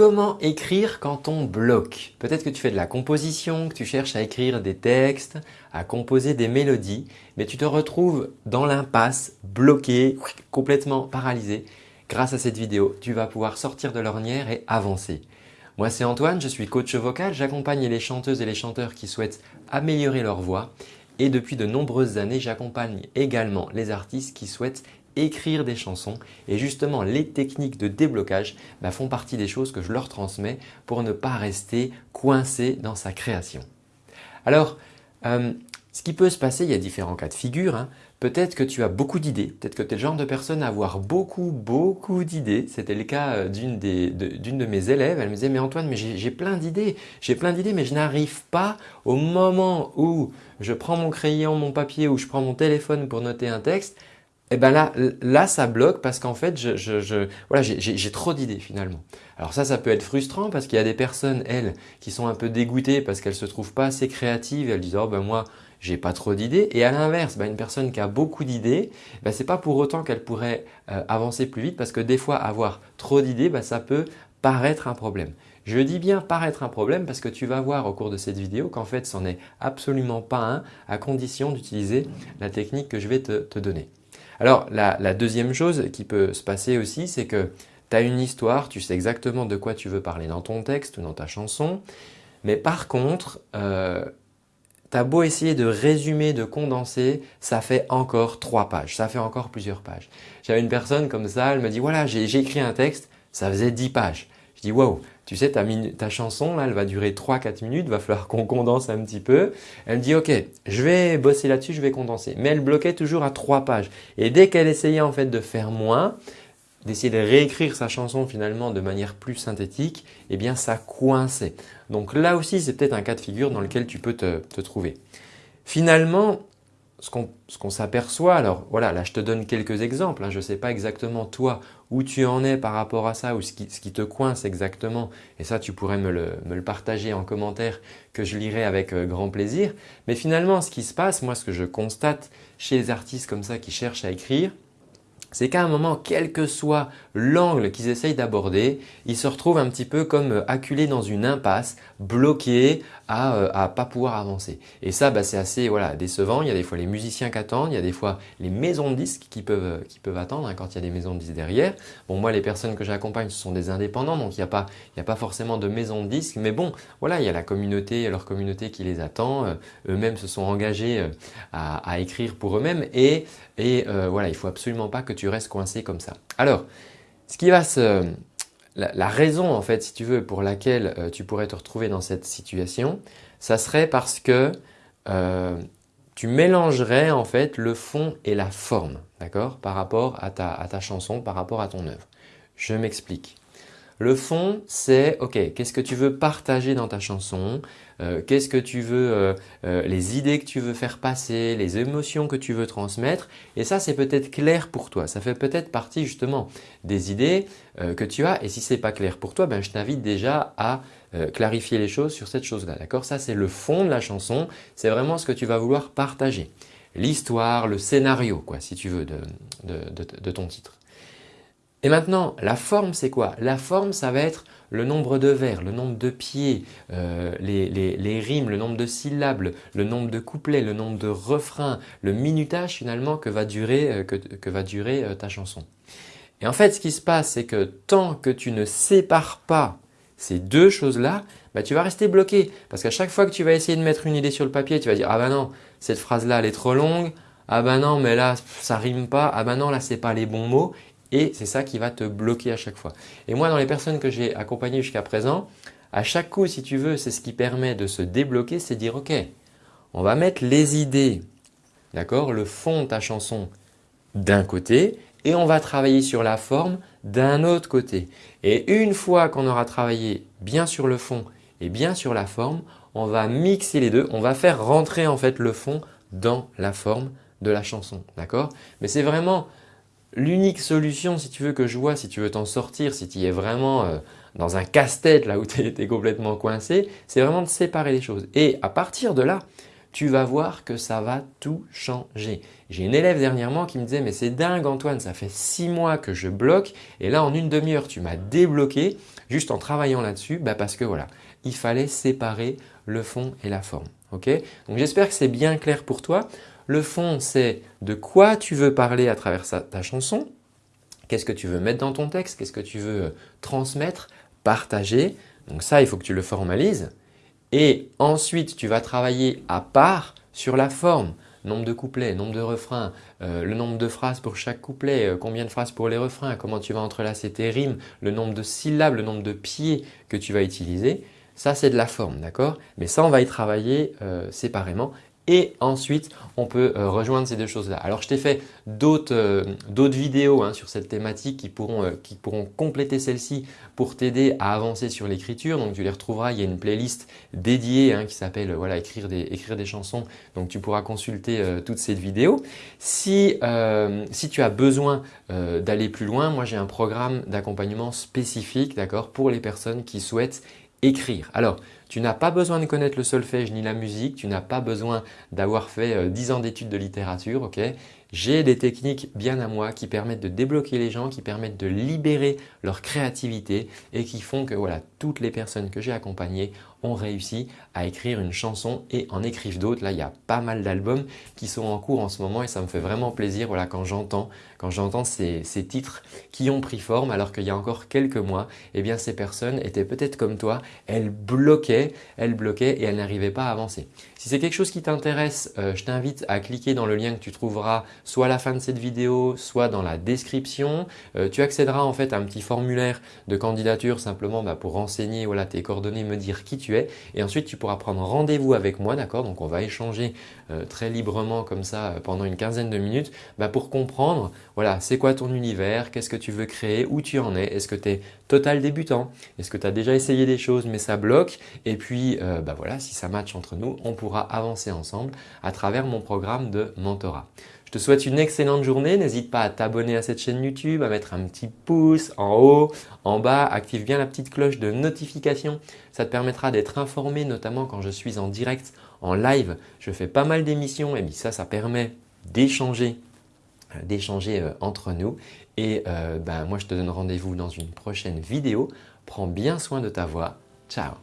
Comment écrire quand on bloque Peut-être que tu fais de la composition, que tu cherches à écrire des textes, à composer des mélodies, mais tu te retrouves dans l'impasse, bloqué, complètement paralysé. Grâce à cette vidéo, tu vas pouvoir sortir de l'ornière et avancer. Moi c'est Antoine, je suis coach vocal, j'accompagne les chanteuses et les chanteurs qui souhaitent améliorer leur voix et depuis de nombreuses années, j'accompagne également les artistes qui souhaitent écrire des chansons et justement les techniques de déblocage bah, font partie des choses que je leur transmets pour ne pas rester coincé dans sa création. Alors, euh, ce qui peut se passer, il y a différents cas de figure. Hein. Peut-être que tu as beaucoup d'idées, peut-être que tu es le genre de personne à avoir beaucoup, beaucoup d'idées. C'était le cas euh, d'une de, de, mes élèves. Elle me disait « mais Antoine, mais j'ai plein d'idées, j'ai plein d'idées, mais je n'arrive pas au moment où je prends mon crayon, mon papier ou je prends mon téléphone pour noter un texte, et eh ben là, là ça bloque parce qu'en fait, je, voilà, j'ai trop d'idées finalement. Alors ça, ça peut être frustrant parce qu'il y a des personnes, elles, qui sont un peu dégoûtées parce qu'elles se trouvent pas assez créatives elles disent « oh ben moi, j'ai pas trop d'idées ». Et à l'inverse, ben, une personne qui a beaucoup d'idées, ben, ce n'est pas pour autant qu'elle pourrait euh, avancer plus vite parce que des fois, avoir trop d'idées, ben, ça peut paraître un problème. Je dis bien paraître un problème parce que tu vas voir au cours de cette vidéo qu'en fait, ce n'en est absolument pas un à condition d'utiliser la technique que je vais te donner. Alors la, deuxième chose qui peut se passer aussi, c'est que tu as une histoire, tu sais exactement de quoi tu veux parler dans ton texte ou dans ta chanson, mais par contre, euh, tu as beau essayer de résumer, de condenser, ça fait encore trois pages, ça fait encore plusieurs pages. J'avais une personne comme ça, elle me dit voilà j'ai écrit un texte, ça faisait 10 pages. Je dis waouh, tu sais ta, chanson là elle va durer 3-4 minutes, va falloir qu'on condense un petit peu. Elle me dit ok, je vais bosser là-dessus, je vais condenser. Mais elle bloquait toujours à 3 pages. Et dès qu'elle essayait en fait de faire moins, d'essayer de réécrire sa chanson finalement de manière plus synthétique, eh bien ça coinçait. Donc là aussi c'est peut-être un cas de figure dans lequel tu peux te, te trouver. Finalement, ce qu'on s'aperçoit, alors voilà, là je te donne quelques exemples, hein. je ne sais pas exactement toi où tu en es par rapport à ça ou ce qui, te coince exactement et ça tu pourrais me le, partager en commentaire que je lirai avec euh, grand plaisir. Mais finalement ce qui se passe, moi ce que je constate chez les artistes comme ça qui cherchent à écrire, c'est qu'à un moment, quel que soit l'angle qu'ils essayent d'aborder, ils se retrouvent un petit peu comme euh, acculés dans une impasse, bloqués à ne euh, pas pouvoir avancer. Et ça, bah, c'est assez voilà, décevant. Il y a des fois les musiciens qui attendent, il y a des fois les maisons de disques qui peuvent, euh, qui peuvent attendre hein, quand il y a des maisons de disques derrière. Bon, moi, les personnes que j'accompagne, ce sont des indépendants, donc il n'y a, pas, a pas forcément de maison de disques. Mais bon, voilà, il y a la communauté, leur communauté qui les attend. Eux-mêmes se sont engagés à, écrire pour eux-mêmes et, et voilà, il faut absolument pas que tu restes coincé comme ça. Alors, ce qui va se, la, raison en fait si tu veux pour laquelle euh, tu pourrais te retrouver dans cette situation, ça serait parce que euh, tu mélangerais en fait le fond et la forme d'accord par rapport à ta, à ta chanson, par rapport à ton œuvre. Je m'explique. Le fond, c'est ok, qu'est-ce que tu veux partager dans ta chanson euh, Qu'est-ce que tu veux, euh, euh, les idées que tu veux faire passer, les émotions que tu veux transmettre Et ça, c'est peut-être clair pour toi. Ça fait peut-être partie justement des idées que tu as. Et si ce n'est pas clair pour toi, ben, je t'invite déjà à clarifier les choses sur cette chose-là. D'accord? Ça, c'est le fond de la chanson. C'est vraiment ce que tu vas vouloir partager. L'histoire, le scénario, quoi, si tu veux, de ton titre. Et maintenant, la forme, c'est quoi? La forme, ça va être le nombre de vers, le nombre de pieds, euh, les, rimes, le nombre de syllabes, le nombre de couplets, le nombre de refrains, le minutage finalement que va durer, euh, que, va durer euh, ta chanson. Et en fait, ce qui se passe, c'est que tant que tu ne sépares pas ces deux choses-là, bah, tu vas rester bloqué. Parce qu'à chaque fois que tu vas essayer de mettre une idée sur le papier, tu vas dire « Ah ben non, cette phrase-là, elle est trop longue. Ah ben non, mais là, ça rime pas. Ah ben non, là, c'est pas les bons mots. » et c'est ça qui va te bloquer à chaque fois. Et moi, dans les personnes que j'ai accompagnées jusqu'à présent, à chaque coup, si tu veux, c'est ce qui permet de se débloquer, c'est dire « Ok, on va mettre les idées, d'accord, le fond de ta chanson d'un côté et on va travailler sur la forme d'un autre côté. Et une fois qu'on aura travaillé bien sur le fond et bien sur la forme, on va mixer les deux, on va faire rentrer en fait le fond dans la forme de la chanson. D'accord? Mais c'est vraiment L'unique solution, si tu veux que je vois, si tu veux t'en sortir, si tu es vraiment euh, dans un casse-tête là où tu es, complètement coincé, c'est vraiment de séparer les choses. Et à partir de là, tu vas voir que ça va tout changer. J'ai une élève dernièrement qui me disait « mais c'est dingue Antoine, ça fait six mois que je bloque et là en une demi-heure tu m'as débloqué, juste en travaillant là-dessus bah, parce que voilà, il fallait séparer le fond et la forme. Donc j'espère que c'est bien clair pour toi. Le fond, c'est de quoi tu veux parler à travers ta chanson, qu'est-ce que tu veux mettre dans ton texte, qu'est-ce que tu veux euh, transmettre, partager? Donc ça, il faut que tu le formalises. Et ensuite, tu vas travailler à part sur la forme nombre de couplets, nombre de refrains, euh, le nombre de phrases pour chaque couplet, euh, combien de phrases pour les refrains, comment tu vas entrelacer tes rimes, le nombre de syllabes, le nombre de pieds que tu vas utiliser. Ça, c'est de la forme, d'accord? Mais ça, on va y travailler séparément et ensuite on peut euh, rejoindre ces deux choses-là. Alors je t'ai fait d'autres euh, vidéos hein, sur cette thématique qui pourront, euh, qui pourront compléter celle-ci pour t'aider à avancer sur l'écriture. Donc tu les retrouveras, il y a une playlist dédiée hein, qui s'appelle voilà, écrire, des, chansons. Donc tu pourras consulter toutes ces vidéos. Si, si tu as besoin d'aller plus loin, moi j'ai un programme d'accompagnement spécifique pour les personnes qui souhaitent écrire. Alors, tu n'as pas besoin de connaître le solfège ni la musique, tu n'as pas besoin d'avoir fait 10 euh, ans d'études de littérature. ok? J'ai des techniques bien à moi qui permettent de débloquer les gens, qui permettent de libérer leur créativité et qui font que voilà, toutes les personnes que j'ai accompagnées ont réussi à écrire une chanson et en écrivent d'autres. Là, il y a pas mal d'albums qui sont en cours en ce moment et ça me fait vraiment plaisir voilà, quand j'entends quand j'entends ces, ces, titres qui ont pris forme alors qu'il y a encore quelques mois, eh bien ces personnes étaient peut-être comme toi, elles bloquaient, elles bloquaient et elles n'arrivaient pas à avancer. Si c'est quelque chose qui t'intéresse, euh, je t'invite à cliquer dans le lien que tu trouveras soit à la fin de cette vidéo, soit dans la description. Euh, tu accéderas en fait à un petit formulaire de candidature simplement bah, pour renseigner tes coordonnées, me dire qui tu es. Et ensuite tu pourras prendre rendez-vous avec moi, d'accord? Donc on va échanger euh, très librement comme ça pendant une quinzaine de minutes bah, pour comprendre voilà, c'est quoi ton univers, qu'est-ce que tu veux créer, où tu en es, est-ce que tu es total débutant, est-ce que tu as déjà essayé des choses mais ça bloque? Et puis bah, voilà, si ça match entre nous, on pourra avancer ensemble à travers mon programme de mentorat. Je te souhaite une excellente journée. N'hésite pas à t'abonner à cette chaîne YouTube, à mettre un petit pouce en haut, en bas. Active bien la petite cloche de notification. Ça te permettra d'être informé, notamment quand je suis en direct, en live. Je fais pas mal d'émissions et ça, ça permet d'échanger euh, d'échanger euh, entre nous. Et euh, ben, moi, je te donne rendez-vous dans une prochaine vidéo. Prends bien soin de ta voix. Ciao